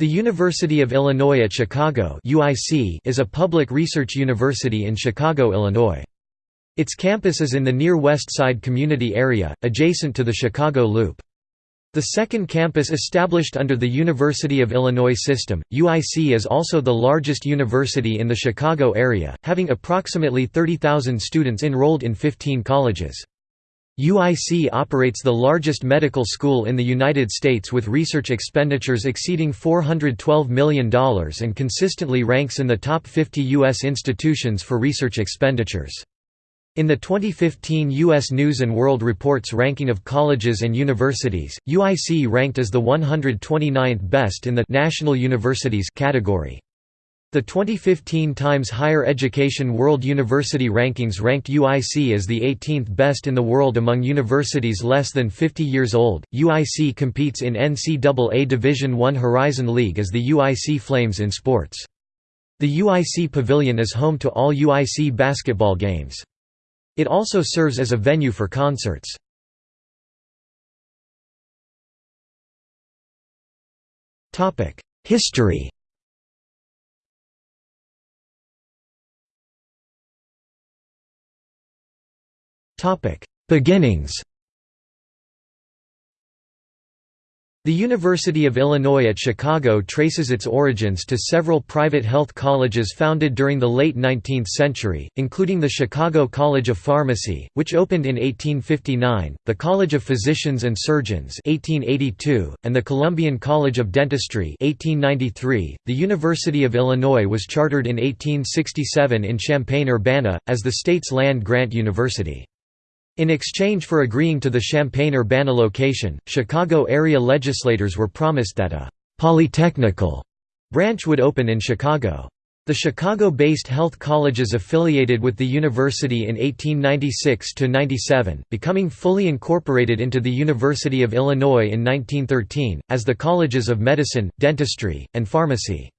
The University of Illinois at Chicago is a public research university in Chicago, Illinois. Its campus is in the Near West Side community area, adjacent to the Chicago Loop. The second campus established under the University of Illinois system, UIC is also the largest university in the Chicago area, having approximately 30,000 students enrolled in 15 colleges. UIC operates the largest medical school in the United States with research expenditures exceeding $412 million and consistently ranks in the top 50 U.S. institutions for research expenditures. In the 2015 U.S. News & World Report's ranking of colleges and universities, UIC ranked as the 129th best in the «National Universities» category. The 2015 Times Higher Education World University Rankings ranked UIC as the 18th best in the world among universities less than 50 years old. UIC competes in NCAA Division I Horizon League as the UIC Flames in sports. The UIC Pavilion is home to all UIC basketball games. It also serves as a venue for concerts. History Beginnings The University of Illinois at Chicago traces its origins to several private health colleges founded during the late 19th century, including the Chicago College of Pharmacy, which opened in 1859, the College of Physicians and Surgeons 1882, and the Columbian College of Dentistry 1893. .The University of Illinois was chartered in 1867 in Champaign-Urbana, as the state's land-grant university. In exchange for agreeing to the Champaign-Urbana location, Chicago area legislators were promised that a «polytechnical» branch would open in Chicago. The Chicago-based health colleges affiliated with the university in 1896–97, becoming fully incorporated into the University of Illinois in 1913, as the Colleges of Medicine, Dentistry, and Pharmacy.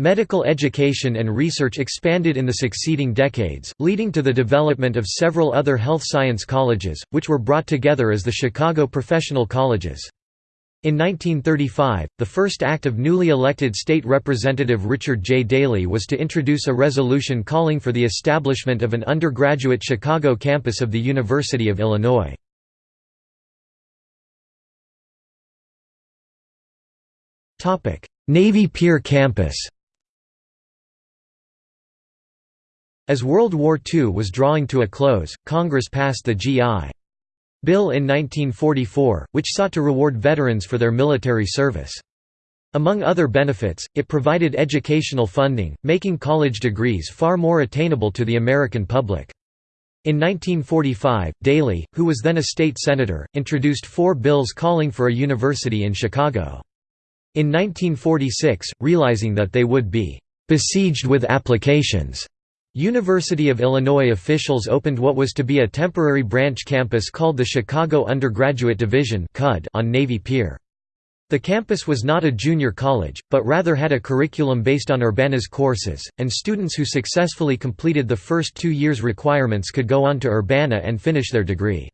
Medical education and research expanded in the succeeding decades, leading to the development of several other health science colleges, which were brought together as the Chicago Professional Colleges. In 1935, the first act of newly elected state representative Richard J. Daley was to introduce a resolution calling for the establishment of an undergraduate Chicago campus of the University of Illinois. Navy Pier campus As World War II was drawing to a close, Congress passed the G.I. Bill in 1944, which sought to reward veterans for their military service. Among other benefits, it provided educational funding, making college degrees far more attainable to the American public. In 1945, Daley, who was then a state senator, introduced four bills calling for a university in Chicago. In 1946, realizing that they would be «besieged with applications», University of Illinois officials opened what was to be a temporary branch campus called the Chicago Undergraduate Division on Navy Pier. The campus was not a junior college, but rather had a curriculum based on Urbana's courses, and students who successfully completed the first two years' requirements could go on to Urbana and finish their degree.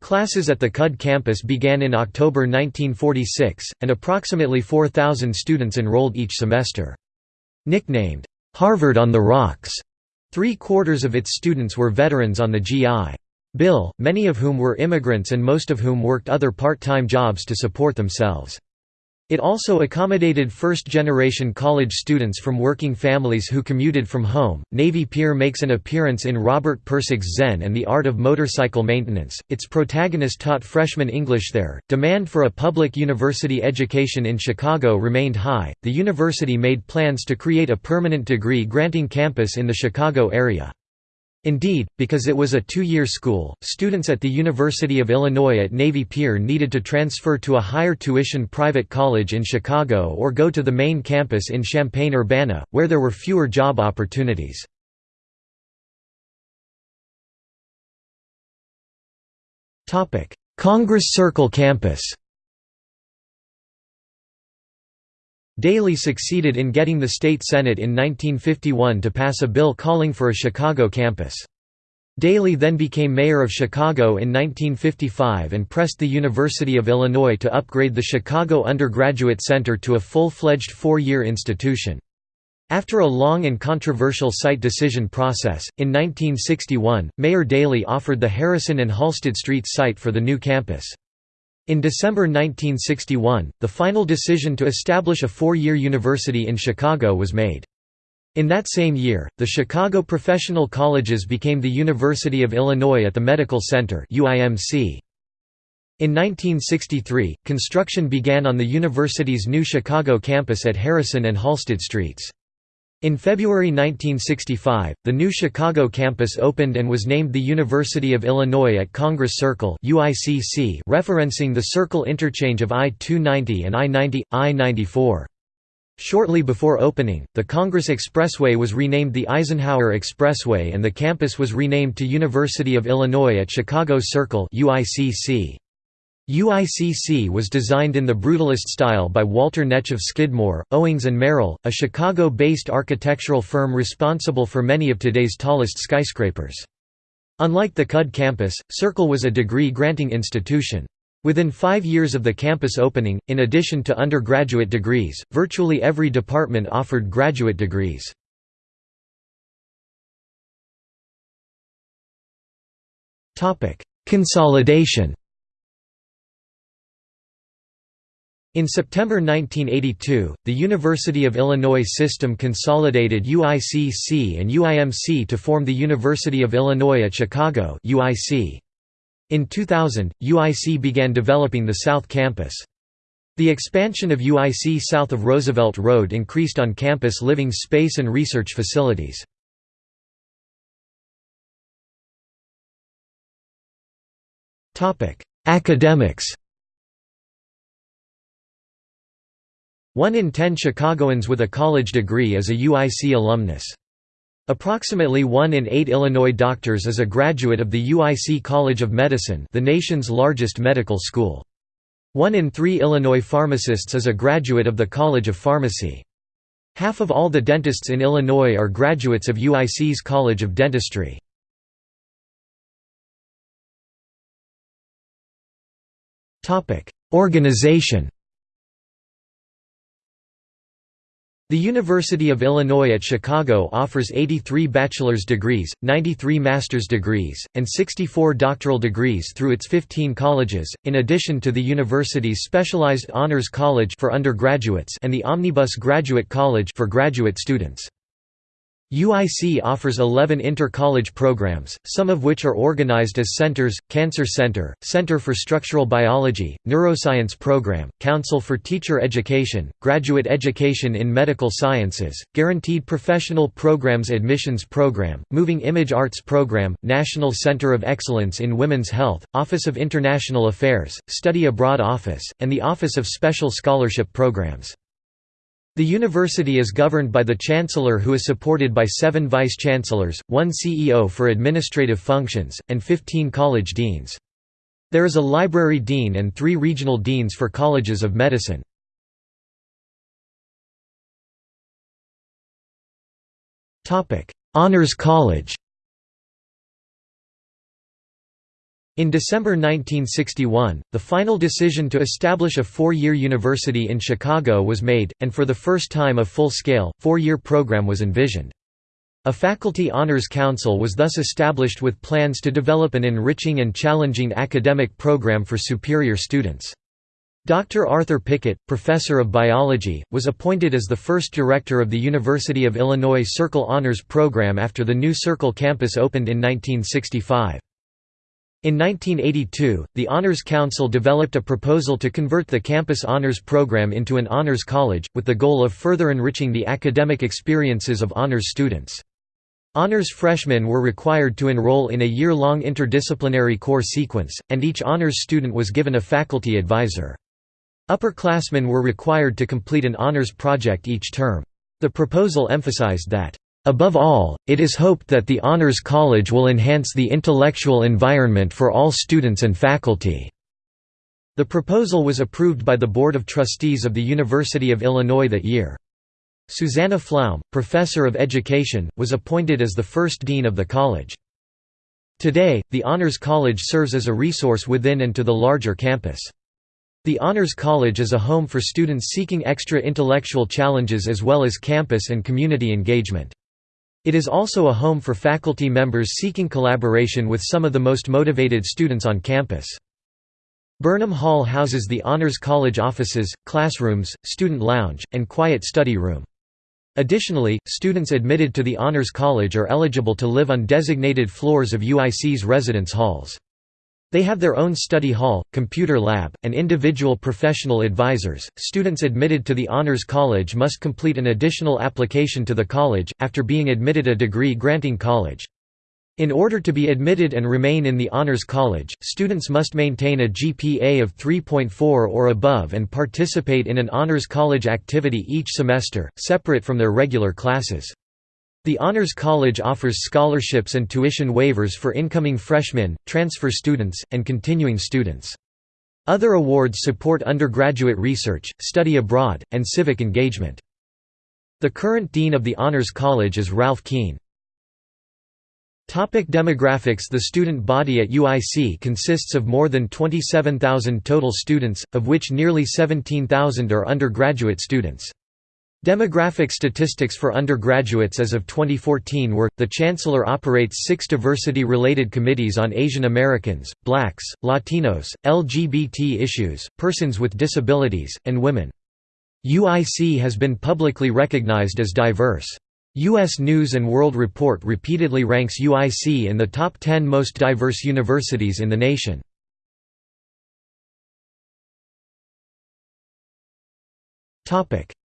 Classes at the CUD campus began in October 1946, and approximately 4,000 students enrolled each semester. Nicknamed, Harvard on the Rocks. Three-quarters of its students were veterans on the GI. Bill, many of whom were immigrants and most of whom worked other part-time jobs to support themselves. It also accommodated first-generation college students from working families who commuted from home. Navy Pier makes an appearance in Robert Pirsig's Zen and the Art of Motorcycle Maintenance. Its protagonist taught freshman English there. Demand for a public university education in Chicago remained high. The university made plans to create a permanent degree granting campus in the Chicago area. Indeed, because it was a two-year school, students at the University of Illinois at Navy Pier needed to transfer to a higher tuition private college in Chicago or go to the main campus in Champaign-Urbana, where there were fewer job opportunities. Congress Circle campus Daley succeeded in getting the state Senate in 1951 to pass a bill calling for a Chicago campus. Daley then became mayor of Chicago in 1955 and pressed the University of Illinois to upgrade the Chicago Undergraduate Center to a full-fledged four-year institution. After a long and controversial site decision process, in 1961, Mayor Daley offered the Harrison and Halsted Street site for the new campus. In December 1961, the final decision to establish a four-year university in Chicago was made. In that same year, the Chicago Professional Colleges became the University of Illinois at the Medical Center UIMC. In 1963, construction began on the university's new Chicago campus at Harrison and Halsted Streets. In February 1965, the new Chicago campus opened and was named the University of Illinois at Congress Circle referencing the circle interchange of I-290 and I-90, I-94. Shortly before opening, the Congress Expressway was renamed the Eisenhower Expressway and the campus was renamed to University of Illinois at Chicago Circle UICC. UICC was designed in the Brutalist style by Walter Netsch of Skidmore, Owings and Merrill, a Chicago-based architectural firm responsible for many of today's tallest skyscrapers. Unlike the CUD campus, Circle was a degree-granting institution. Within five years of the campus opening, in addition to undergraduate degrees, virtually every department offered graduate degrees. Consolidation In September 1982, the University of Illinois system consolidated UICC and UIMC to form the University of Illinois at Chicago. In 2000, UIC began developing the South Campus. The expansion of UIC south of Roosevelt Road increased on-campus living space and research facilities. Academics One in ten Chicagoans with a college degree is a UIC alumnus. Approximately 1 in 8 Illinois doctors is a graduate of the UIC College of Medicine the nation's largest medical school. 1 in 3 Illinois pharmacists is a graduate of the College of Pharmacy. Half of all the dentists in Illinois are graduates of UIC's College of Dentistry. Organization The University of Illinois at Chicago offers 83 bachelor's degrees, 93 master's degrees, and 64 doctoral degrees through its 15 colleges, in addition to the university's specialized honors college for undergraduates and the Omnibus Graduate College for graduate students. UIC offers 11 inter-college programs, some of which are organized as centers, Cancer Center, Center for Structural Biology, Neuroscience Program, Council for Teacher Education, Graduate Education in Medical Sciences, Guaranteed Professional Programs Admissions Program, Moving Image Arts Program, National Center of Excellence in Women's Health, Office of International Affairs, Study Abroad Office, and the Office of Special Scholarship Programs. The university is governed by the chancellor who is supported by seven vice-chancellors, one CEO for administrative functions, and 15 college deans. There is a library dean and three regional deans for colleges of medicine. Honors College In December 1961, the final decision to establish a four-year university in Chicago was made, and for the first time a full-scale, four-year program was envisioned. A faculty honors council was thus established with plans to develop an enriching and challenging academic program for superior students. Dr. Arthur Pickett, professor of biology, was appointed as the first director of the University of Illinois Circle Honors Program after the new Circle campus opened in 1965. In 1982, the Honors Council developed a proposal to convert the campus honors program into an honors college, with the goal of further enriching the academic experiences of honors students. Honors freshmen were required to enroll in a year-long interdisciplinary core sequence, and each honors student was given a faculty advisor. Upperclassmen were required to complete an honors project each term. The proposal emphasized that Above all, it is hoped that the Honors College will enhance the intellectual environment for all students and faculty. The proposal was approved by the Board of Trustees of the University of Illinois that year. Susanna Flaum, professor of education, was appointed as the first dean of the college. Today, the Honors College serves as a resource within and to the larger campus. The Honors College is a home for students seeking extra intellectual challenges as well as campus and community engagement. It is also a home for faculty members seeking collaboration with some of the most motivated students on campus. Burnham Hall houses the Honors College offices, classrooms, student lounge, and quiet study room. Additionally, students admitted to the Honors College are eligible to live on designated floors of UIC's residence halls. They have their own study hall, computer lab, and individual professional advisors. Students admitted to the Honors College must complete an additional application to the college, after being admitted a degree granting college. In order to be admitted and remain in the Honors College, students must maintain a GPA of 3.4 or above and participate in an Honors College activity each semester, separate from their regular classes. The Honors College offers scholarships and tuition waivers for incoming freshmen, transfer students, and continuing students. Other awards support undergraduate research, study abroad, and civic engagement. The current dean of the Honors College is Ralph Keen. Topic demographics The student body at UIC consists of more than 27,000 total students, of which nearly 17,000 are undergraduate students. Demographic statistics for undergraduates as of 2014 were, the Chancellor operates six diversity-related committees on Asian Americans, blacks, Latinos, LGBT issues, persons with disabilities, and women. UIC has been publicly recognized as diverse. U.S. News & World Report repeatedly ranks UIC in the top 10 most diverse universities in the nation.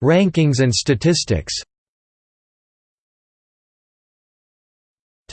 Rankings and statistics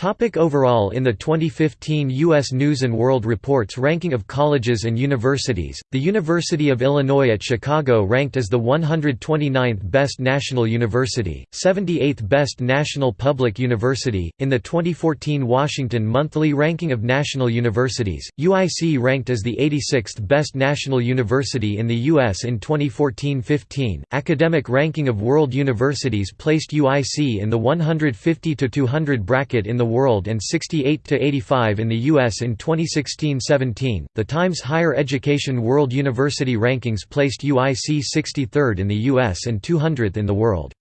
Topic overall In the 2015 U.S. News & World Report's ranking of colleges and universities, the University of Illinois at Chicago ranked as the 129th best national university, 78th best national public university. In the 2014 Washington Monthly Ranking of National Universities, UIC ranked as the 86th best national university in the U.S. in 2014-15. Academic Ranking of World Universities placed UIC in the 150-200 bracket in the world and 68 to 85 in the US in 2016-17. The Times Higher Education World University Rankings placed UIC 63rd in the US and 200th in the world.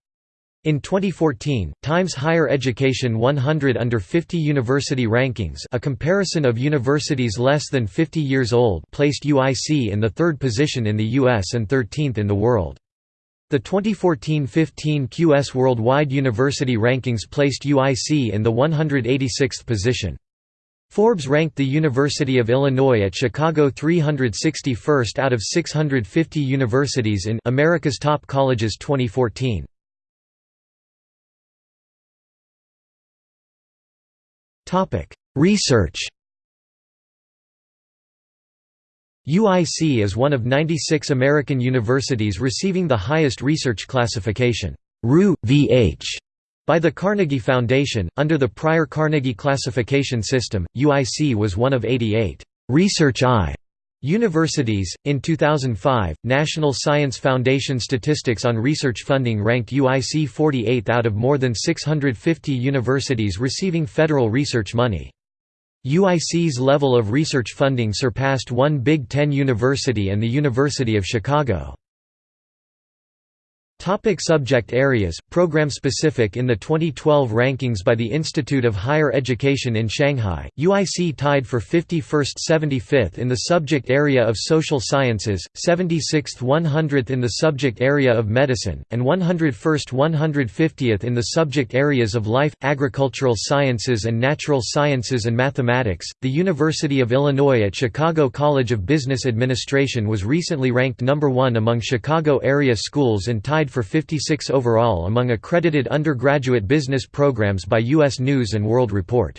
In 2014, Times Higher Education 100 Under 50 University Rankings a comparison of universities less than 50 years old placed UIC in the third position in the US and 13th in the world. The 2014–15 QS Worldwide University Rankings placed UIC in the 186th position. Forbes ranked the University of Illinois at Chicago 361st out of 650 universities in America's Top Colleges 2014. Research UIC is one of 96 American universities receiving the highest research classification VH by the Carnegie Foundation. Under the prior Carnegie classification system, UIC was one of 88 Research I universities. In 2005, National Science Foundation statistics on research funding ranked UIC 48th out of more than 650 universities receiving federal research money. UIC's level of research funding surpassed one Big Ten university and the University of Chicago. Topic subject areas, program specific In the 2012 rankings by the Institute of Higher Education in Shanghai, UIC tied for 51st 75th in the subject area of social sciences, 76th 100th in the subject area of medicine, and 101st 150th in the subject areas of life, agricultural sciences and natural sciences and mathematics. The University of Illinois at Chicago College of Business Administration was recently ranked number 1 among Chicago area schools and tied for 56 overall among accredited undergraduate business programs by U.S. News & World Report.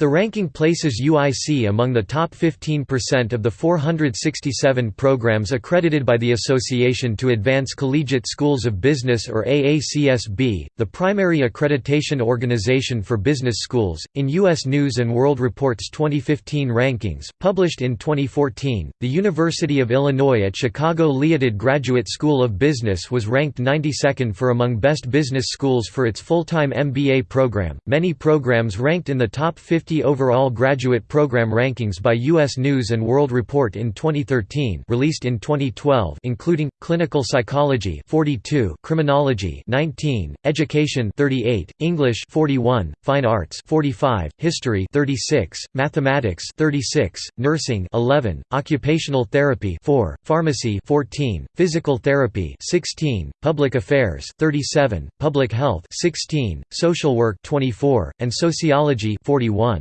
The ranking places UIC among the top 15% of the 467 programs accredited by the Association to Advance Collegiate Schools of Business or AACSB, the primary accreditation organization for business schools. In U.S. News and World Report's 2015 rankings, published in 2014, the University of Illinois at Chicago Liautaud Graduate School of Business was ranked 92nd for among best business schools for its full-time MBA program. Many programs ranked in the top 50 50 overall graduate program rankings by U.S. News & World Report in 2013 released in 2012 including, Clinical Psychology 42, Criminology 19, Education 38, English 41, Fine Arts 45, History 36, Mathematics 36, Nursing 11, Occupational Therapy 4, Pharmacy 14, Physical Therapy 16, Public Affairs 37, Public Health 16, Social Work 24, and Sociology 41.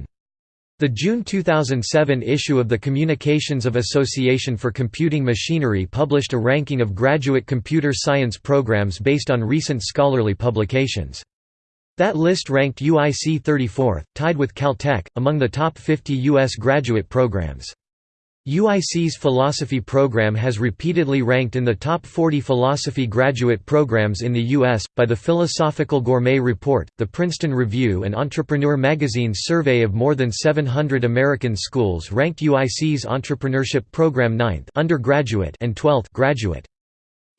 The June 2007 issue of the Communications of Association for Computing Machinery published a ranking of graduate computer science programs based on recent scholarly publications. That list ranked UIC 34th, tied with Caltech, among the top 50 U.S. graduate programs. UIC's philosophy program has repeatedly ranked in the top 40 philosophy graduate programs in the U.S. By the Philosophical Gourmet Report, the Princeton Review and Entrepreneur magazine's survey of more than 700 American schools ranked UIC's entrepreneurship program 9th undergraduate and 12th graduate.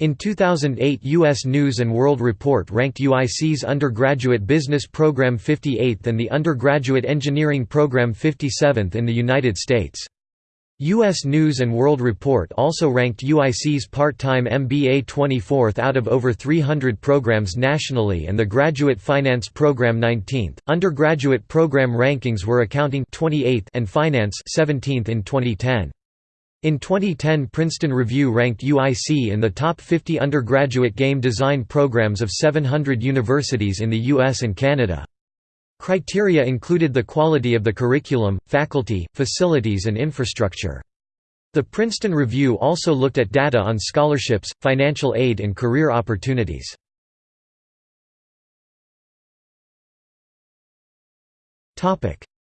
In 2008 U.S. News & World Report ranked UIC's undergraduate business program 58th and the undergraduate engineering program 57th in the United States. U.S. News & World Report also ranked UIC's part-time MBA 24th out of over 300 programs nationally and the Graduate Finance Program 19th. Undergraduate program rankings were accounting 28th and finance 17th in 2010. In 2010 Princeton Review ranked UIC in the top 50 undergraduate game design programs of 700 universities in the US and Canada. Criteria included the quality of the curriculum, faculty, facilities and infrastructure. The Princeton Review also looked at data on scholarships, financial aid and career opportunities.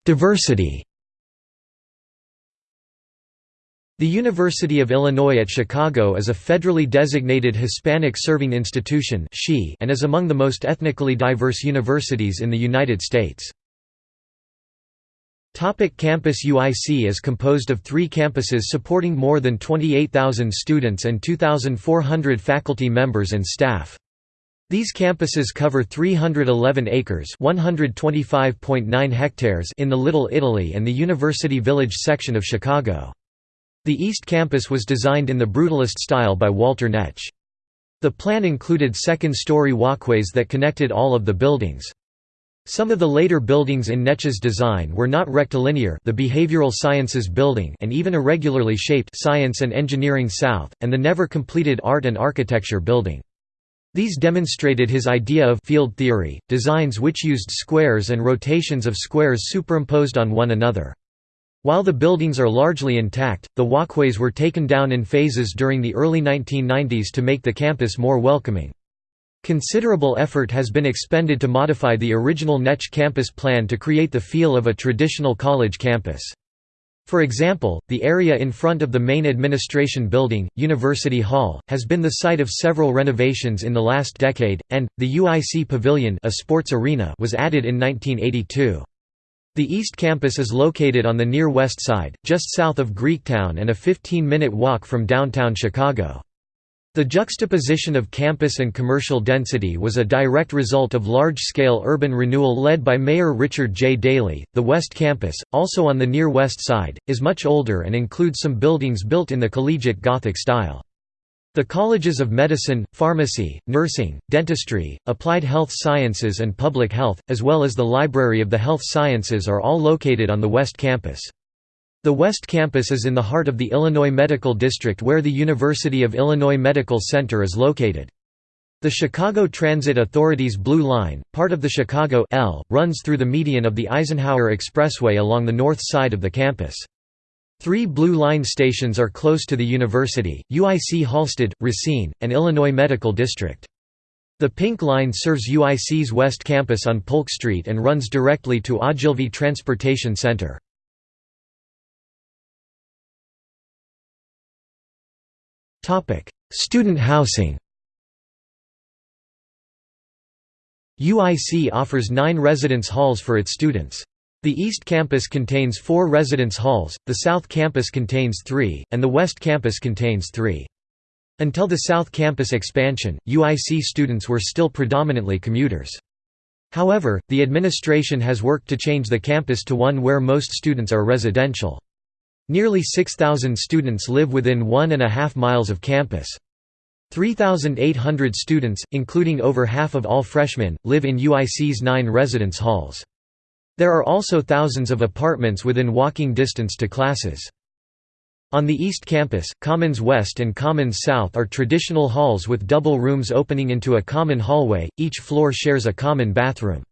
Diversity The University of Illinois at Chicago is a federally designated Hispanic serving institution and is among the most ethnically diverse universities in the United States. Campus UIC is composed of three campuses supporting more than 28,000 students and 2,400 faculty members and staff. These campuses cover 311 acres hectares in the Little Italy and the University Village section of Chicago. The East Campus was designed in the Brutalist style by Walter Netsch. The plan included second-story walkways that connected all of the buildings. Some of the later buildings in Netsch's design were not rectilinear the Behavioral Sciences Building and even irregularly shaped Science and Engineering South, and the never-completed Art and Architecture Building. These demonstrated his idea of field theory, designs which used squares and rotations of squares superimposed on one another. While the buildings are largely intact, the walkways were taken down in phases during the early 1990s to make the campus more welcoming. Considerable effort has been expended to modify the original Netsch campus plan to create the feel of a traditional college campus. For example, the area in front of the main administration building, University Hall, has been the site of several renovations in the last decade, and, the UIC Pavilion a sports arena was added in 1982. The East Campus is located on the near west side, just south of Greektown and a 15-minute walk from downtown Chicago. The juxtaposition of campus and commercial density was a direct result of large-scale urban renewal led by Mayor Richard J. Daley. The West Campus, also on the near west side, is much older and includes some buildings built in the collegiate Gothic style. The colleges of medicine, pharmacy, nursing, dentistry, applied health sciences and public health, as well as the Library of the Health Sciences are all located on the West Campus. The West Campus is in the heart of the Illinois Medical District where the University of Illinois Medical Center is located. The Chicago Transit Authority's Blue Line, part of the Chicago L, runs through the median of the Eisenhower Expressway along the north side of the campus. Three Blue Line stations are close to the university, UIC Halsted, Racine, and Illinois Medical District. The Pink Line serves UIC's West Campus on Polk Street and runs directly to Ogilvie Transportation Center. Student housing UIC offers nine residence halls for its students. The East Campus contains four residence halls, the South Campus contains three, and the West Campus contains three. Until the South Campus expansion, UIC students were still predominantly commuters. However, the administration has worked to change the campus to one where most students are residential. Nearly 6,000 students live within one and a half miles of campus. 3,800 students, including over half of all freshmen, live in UIC's nine residence halls. There are also thousands of apartments within walking distance to classes. On the East Campus, Commons West and Commons South are traditional halls with double rooms opening into a common hallway, each floor shares a common bathroom.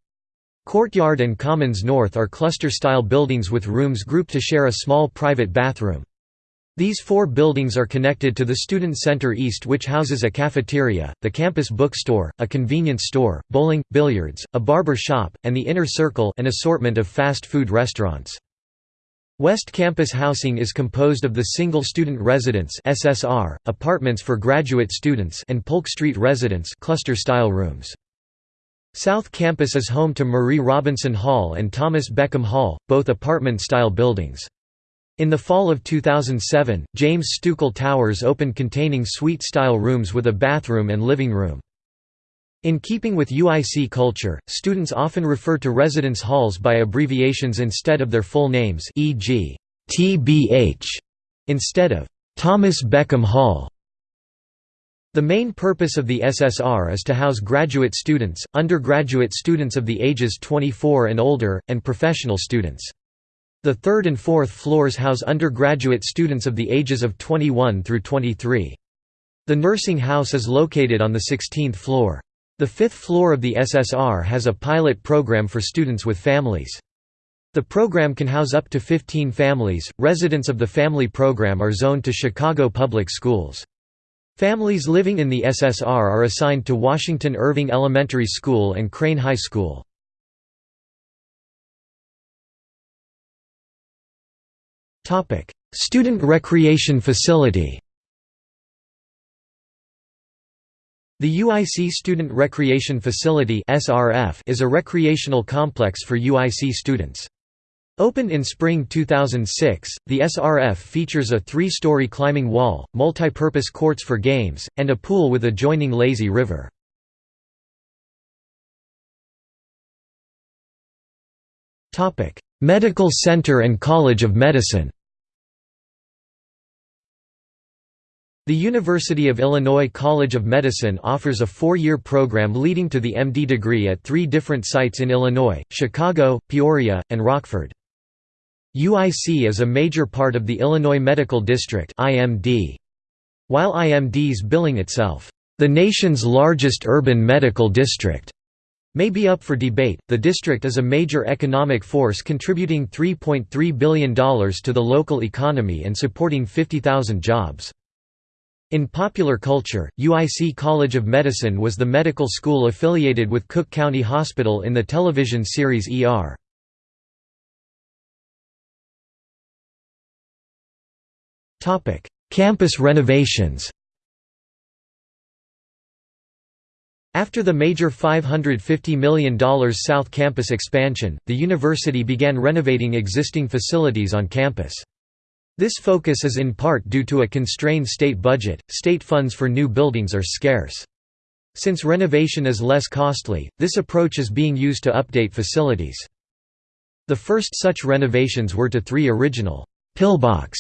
Courtyard and Commons North are cluster-style buildings with rooms grouped to share a small private bathroom. These four buildings are connected to the Student Center East which houses a cafeteria, the campus bookstore, a convenience store, bowling, billiards, a barber shop, and the Inner Circle an assortment of fast food restaurants. West Campus housing is composed of the Single Student Residence SSR, apartments for graduate students and Polk Street Residence cluster-style rooms. South Campus is home to Marie Robinson Hall and Thomas Beckham Hall, both apartment-style buildings. In the fall of 2007, James Stukel Towers opened containing suite-style rooms with a bathroom and living room. In keeping with UIC culture, students often refer to residence halls by abbreviations instead of their full names e.g., TBH, instead of Thomas Beckham Hall. The main purpose of the SSR is to house graduate students, undergraduate students of the ages 24 and older, and professional students. The third and fourth floors house undergraduate students of the ages of 21 through 23. The nursing house is located on the 16th floor. The fifth floor of the SSR has a pilot program for students with families. The program can house up to 15 families. Residents of the family program are zoned to Chicago public schools. Families living in the SSR are assigned to Washington Irving Elementary School and Crane High School. Topic: Student Recreation Facility. The UIC Student Recreation Facility (SRF) is a recreational complex for UIC students. Opened in spring 2006, the SRF features a three-story climbing wall, multi-purpose courts for games, and a pool with adjoining lazy river. Medical Center and College of Medicine The University of Illinois College of Medicine offers a four-year program leading to the MD degree at three different sites in Illinois, Chicago, Peoria, and Rockford. UIC is a major part of the Illinois Medical District While IMD's billing itself, "...the nation's largest urban medical district." May be up for debate. The district is a major economic force contributing $3.3 billion to the local economy and supporting 50,000 jobs. In popular culture, UIC College of Medicine was the medical school affiliated with Cook County Hospital in the television series ER. Campus renovations After the major $550 million South Campus expansion, the university began renovating existing facilities on campus. This focus is in part due to a constrained state budget, state funds for new buildings are scarce. Since renovation is less costly, this approach is being used to update facilities. The first such renovations were to three original «pillbox»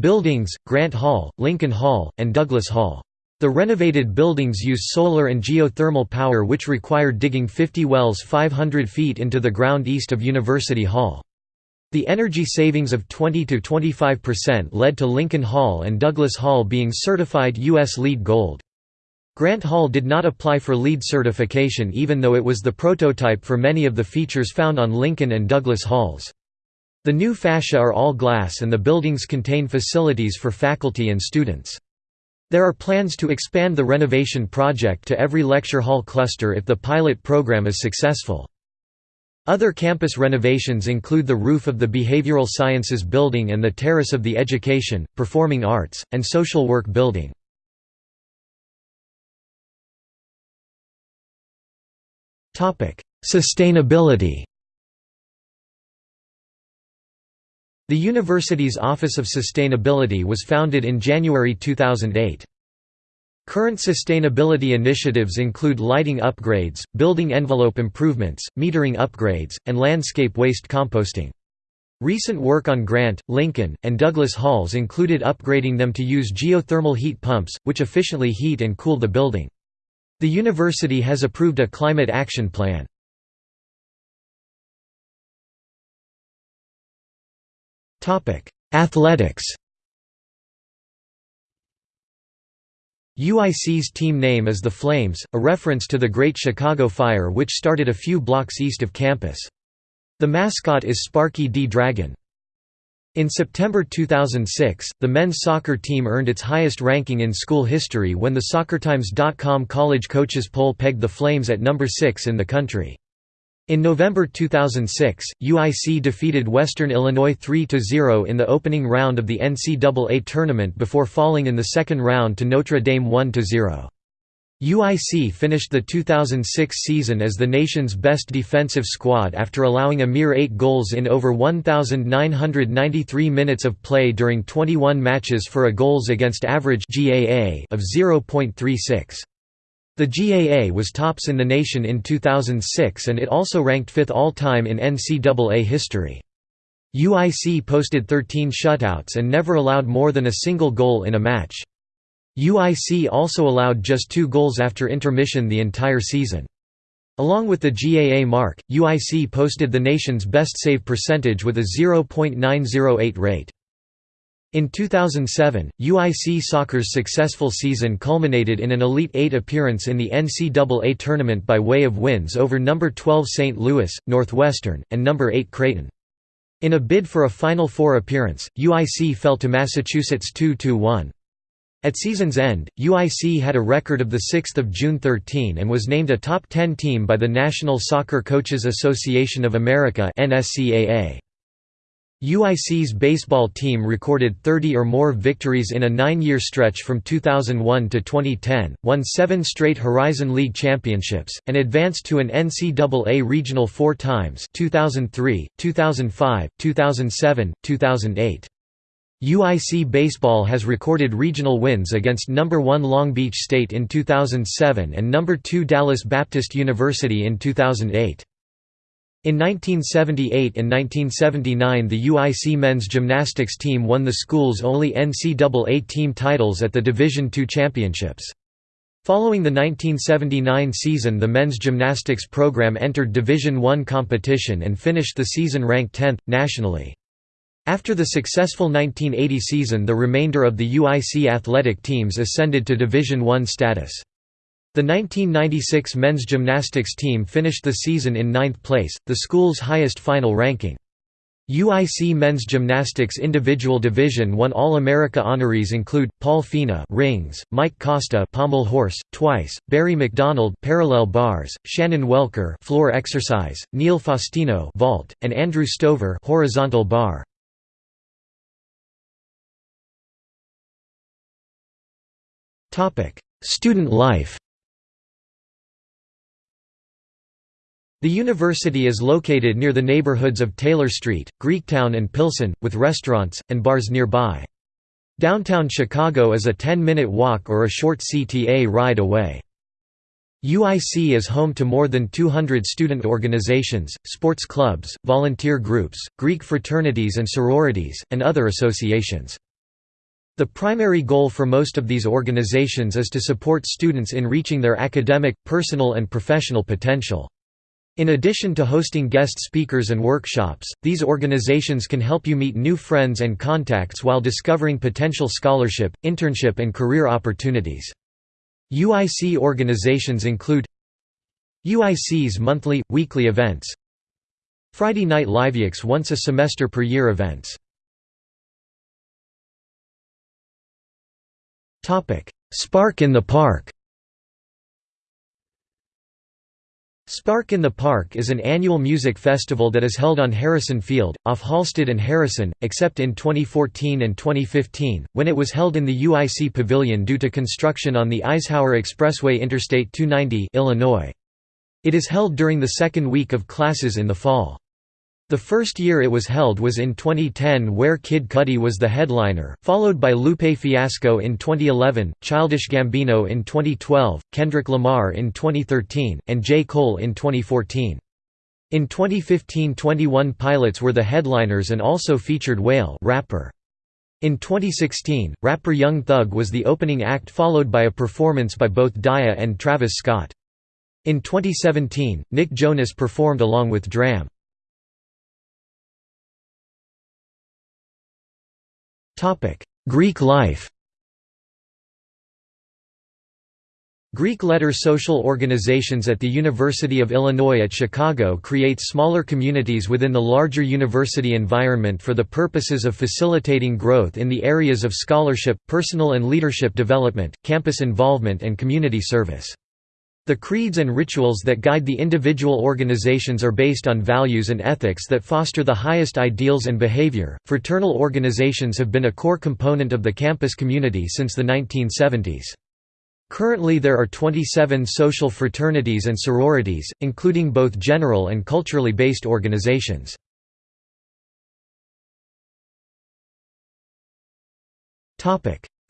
buildings, Grant Hall, Lincoln Hall, and Douglas Hall. The renovated buildings use solar and geothermal power which required digging 50 wells 500 feet into the ground east of University Hall. The energy savings of 20–25% led to Lincoln Hall and Douglas Hall being certified U.S. LEED Gold. Grant Hall did not apply for LEED certification even though it was the prototype for many of the features found on Lincoln and Douglas Halls. The new fascia are all glass and the buildings contain facilities for faculty and students. There are plans to expand the renovation project to every lecture hall cluster if the pilot program is successful. Other campus renovations include the roof of the Behavioral Sciences Building and the terrace of the Education, Performing Arts, and Social Work Building. Sustainability The university's Office of Sustainability was founded in January 2008. Current sustainability initiatives include lighting upgrades, building envelope improvements, metering upgrades, and landscape waste composting. Recent work on Grant, Lincoln, and Douglas Halls included upgrading them to use geothermal heat pumps, which efficiently heat and cool the building. The university has approved a climate action plan. Athletics UIC's team name is the Flames, a reference to the Great Chicago Fire which started a few blocks east of campus. The mascot is Sparky D. Dragon. In September 2006, the men's soccer team earned its highest ranking in school history when the SoccerTimes.com college coaches poll pegged the Flames at number 6 in the country. In November 2006, UIC defeated Western Illinois 3–0 in the opening round of the NCAA tournament before falling in the second round to Notre Dame 1–0. UIC finished the 2006 season as the nation's best defensive squad after allowing a mere eight goals in over 1,993 minutes of play during 21 matches for a goals against average of 0.36. The GAA was tops in the nation in 2006 and it also ranked fifth all-time in NCAA history. UIC posted 13 shutouts and never allowed more than a single goal in a match. UIC also allowed just two goals after intermission the entire season. Along with the GAA mark, UIC posted the nation's best save percentage with a 0.908 rate. In 2007, UIC soccer's successful season culminated in an Elite Eight appearance in the NCAA tournament by way of wins over No. 12 St. Louis, Northwestern, and No. 8 Creighton. In a bid for a Final Four appearance, UIC fell to Massachusetts 2–1. At season's end, UIC had a record of 6 June 13 and was named a top 10 team by the National Soccer Coaches Association of America NSCAA. UIC's baseball team recorded 30 or more victories in a nine-year stretch from 2001 to 2010, won seven straight Horizon League championships, and advanced to an NCAA regional four times 2003, 2005, 2007, 2008. UIC Baseball has recorded regional wins against number 1 Long Beach State in 2007 and number 2 Dallas Baptist University in 2008. In 1978 and 1979 the UIC men's gymnastics team won the school's only NCAA team titles at the Division II championships. Following the 1979 season the men's gymnastics program entered Division I competition and finished the season ranked 10th, nationally. After the successful 1980 season the remainder of the UIC athletic teams ascended to Division I status. The 1996 men's gymnastics team finished the season in ninth place, the school's highest final ranking. UIC men's gymnastics individual division 1 All-America honorees include Paul Fina rings, Mike Costa pommel horse twice, Barry McDonald parallel bars, Shannon Welker floor exercise, Neil Faustino vault, and Andrew Stover horizontal bar. Topic: Student life. The university is located near the neighborhoods of Taylor Street, Greektown and Pilsen, with restaurants, and bars nearby. Downtown Chicago is a 10-minute walk or a short CTA ride away. UIC is home to more than 200 student organizations, sports clubs, volunteer groups, Greek fraternities and sororities, and other associations. The primary goal for most of these organizations is to support students in reaching their academic, personal and professional potential. In addition to hosting guest speakers and workshops, these organizations can help you meet new friends and contacts while discovering potential scholarship, internship and career opportunities. UIC organizations include UIC's monthly, weekly events Friday Night Liveaux once a semester per year events Spark in the Park Spark in the Park is an annual music festival that is held on Harrison Field, off Halsted and Harrison, except in 2014 and 2015, when it was held in the UIC Pavilion due to construction on the Eisenhower Expressway Interstate 290 Illinois. It is held during the second week of classes in the fall. The first year it was held was in 2010 where Kid Cudi was the headliner, followed by Lupe Fiasco in 2011, Childish Gambino in 2012, Kendrick Lamar in 2013, and J. Cole in 2014. In 2015 21 Pilots were the headliners and also featured Wale rapper. In 2016, rapper Young Thug was the opening act followed by a performance by both Daya and Travis Scott. In 2017, Nick Jonas performed along with Dram. Greek life Greek letter social organizations at the University of Illinois at Chicago create smaller communities within the larger university environment for the purposes of facilitating growth in the areas of scholarship, personal and leadership development, campus involvement and community service. The creeds and rituals that guide the individual organizations are based on values and ethics that foster the highest ideals and behavior. Fraternal organizations have been a core component of the campus community since the 1970s. Currently there are 27 social fraternities and sororities, including both general and culturally based organizations.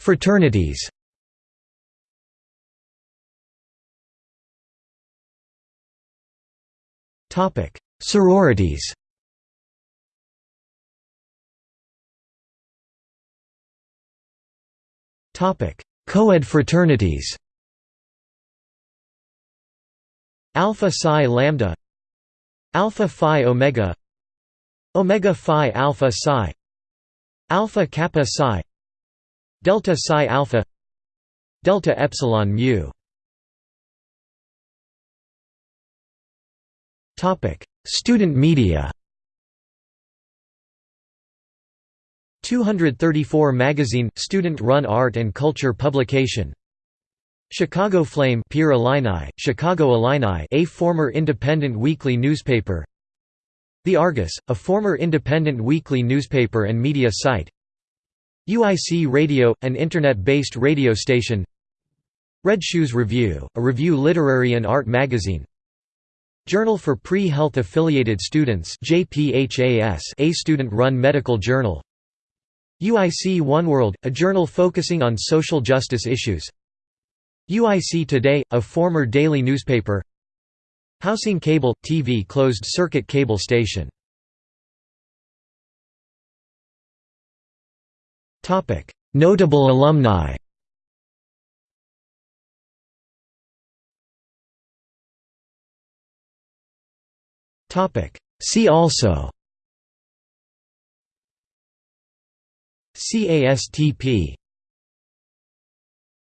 Fraternities Sororities Co-ed fraternities Alpha Psi Lambda Alpha Phi Omega Omega Phi Alpha Psi Alpha Kappa Psi Delta Psi Alpha Delta Epsilon Mu Student media 234 magazine – student-run art and culture publication. Chicago Flame Peer Illini, Chicago Illini a former independent weekly newspaper. The Argus, a former independent weekly newspaper and media site. UIC Radio, an internet-based radio station. Red Shoes Review, a review literary and art magazine Journal for Pre-Health Affiliated Students JPHAS, a student-run medical journal. UIC OneWorld, a journal focusing on social justice issues. UIC Today, a former daily newspaper. Housing Cable – TV closed-circuit cable station. Notable alumni See also CASTP